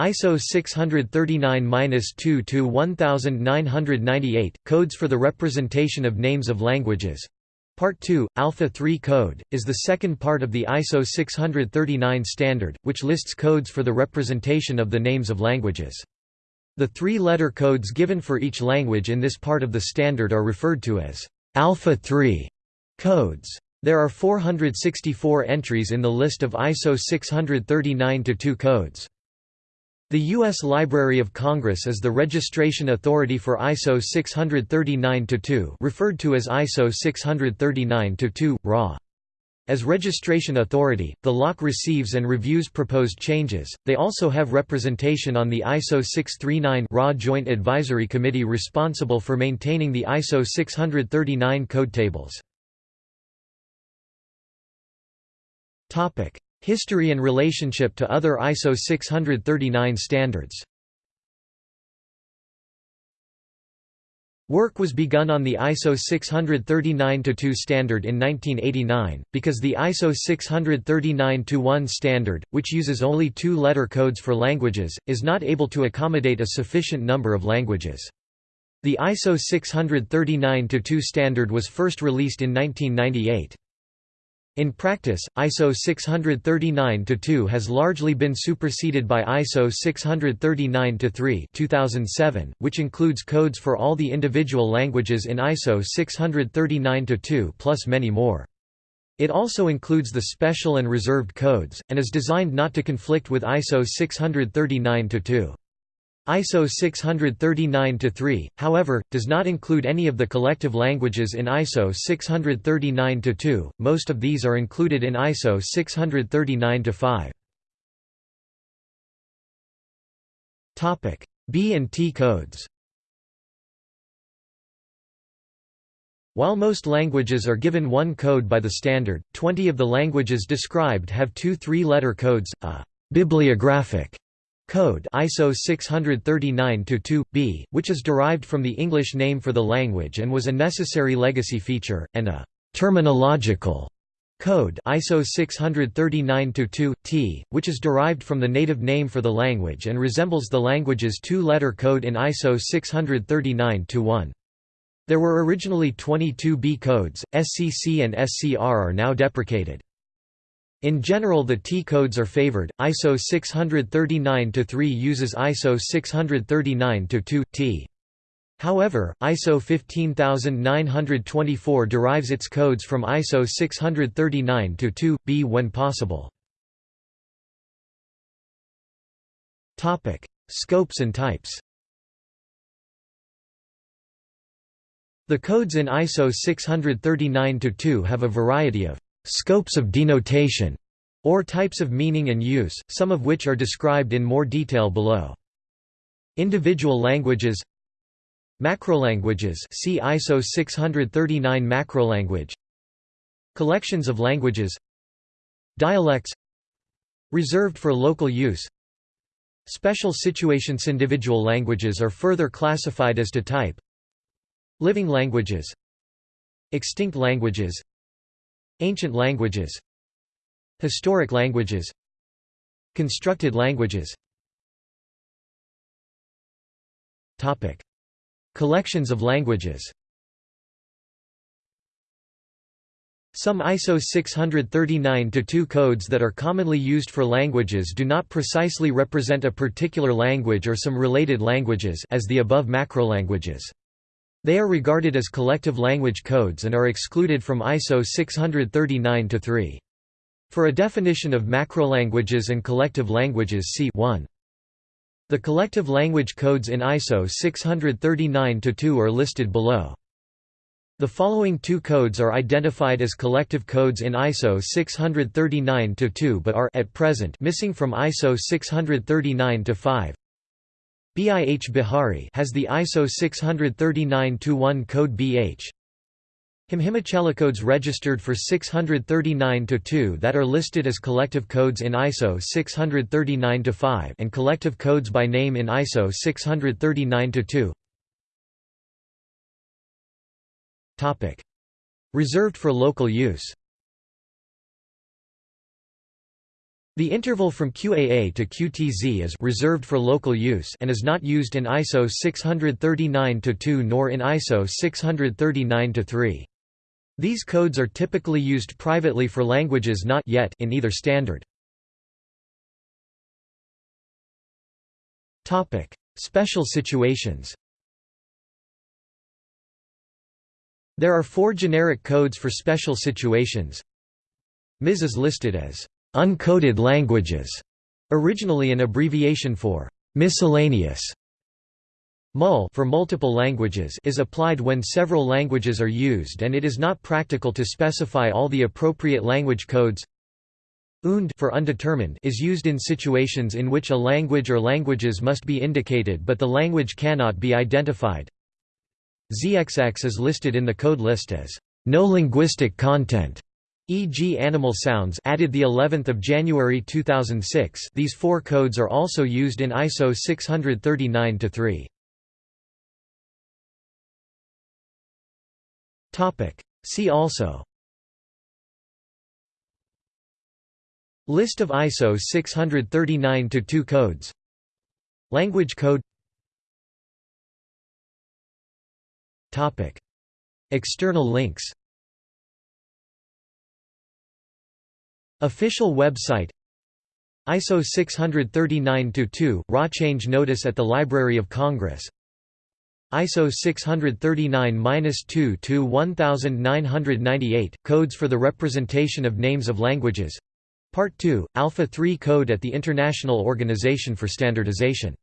ISO 639-2 to 1998 Codes for the Representation of Names of Languages Part 2, Alpha 3 Code, is the second part of the ISO 639 standard, which lists codes for the representation of the names of languages. The three-letter codes given for each language in this part of the standard are referred to as Alpha 3 codes. There are 464 entries in the list of ISO 639-2 codes. The U.S. Library of Congress is the registration authority for ISO 639-2 referred to as ISO 639-2, RA. As registration authority, the LOC receives and reviews proposed changes. They also have representation on the ISO 639 RA Joint Advisory Committee responsible for maintaining the ISO 639 code tables. Topic: History and relationship to other ISO 639 standards Work was begun on the ISO 639-2 standard in 1989, because the ISO 639-1 standard, which uses only two-letter codes for languages, is not able to accommodate a sufficient number of languages. The ISO 639-2 standard was first released in 1998. In practice, ISO 639-2 has largely been superseded by ISO 639-3 2007, which includes codes for all the individual languages in ISO 639-2 plus many more. It also includes the special and reserved codes, and is designed not to conflict with ISO 639-2. ISO 639-3, however, does not include any of the collective languages in ISO 639-2, most of these are included in ISO 639-5. B and T codes While most languages are given one code by the standard, 20 of the languages described have two three-letter codes, a «bibliographic» Code ISO 639-2b, which is derived from the English name for the language and was a necessary legacy feature, and a terminological code ISO 639-2, T, which is derived from the native name for the language and resembles the language's two-letter code in ISO 639-1. There were originally 22 B codes, SCC and SCR are now deprecated. In general the T-codes are favored, ISO 639-3 uses ISO 639-2, T. However, ISO 15924 derives its codes from ISO 639-2, B when possible. Scopes and types The codes in ISO 639-2 have a variety of scopes of denotation, or types of meaning and use, some of which are described in more detail below. Individual languages Macrolanguages see ISO 639 macrolanguage Collections of languages Dialects Reserved for local use Special situations Individual languages are further classified as to type Living languages Extinct languages Ancient languages Historic languages Constructed languages Topic. Collections of languages Some ISO 639-2 codes that are commonly used for languages do not precisely represent a particular language or some related languages as the above macrolanguages. They are regarded as collective language codes and are excluded from ISO 639-3. For a definition of macrolanguages and collective languages see 1. The collective language codes in ISO 639-2 are listed below. The following two codes are identified as collective codes in ISO 639-2 but are at present missing from ISO 639-5. BIH Bihari has the ISO 639-1 code BH. codes registered for 639-2 that are listed as collective codes in ISO 639-5 and collective codes by name in ISO 639-2. Topic: Reserved for local use. The interval from QAA to QTZ is reserved for local use and is not used in ISO 639-2 nor in ISO 639-3. These codes are typically used privately for languages not yet in either standard. Topic: Special situations. There are four generic codes for special situations. MIS is listed as uncoded languages, originally an abbreviation for miscellaneous. MUL for multiple languages is applied when several languages are used and it is not practical to specify all the appropriate language codes. UND for undetermined is used in situations in which a language or languages must be indicated but the language cannot be identified. ZXX is listed in the code list as no linguistic content, e.g. animal sounds added the 11th of January 2006. These four codes are also used in ISO 639-3. Topic See also List of ISO 639-2 codes Language code Topic External links Official website ISO 639-2 Raw change notice at the Library of Congress. ISO 639-2 to 1998 Codes for the representation of names of languages. Part 2, Alpha 3 Code at the International Organization for Standardization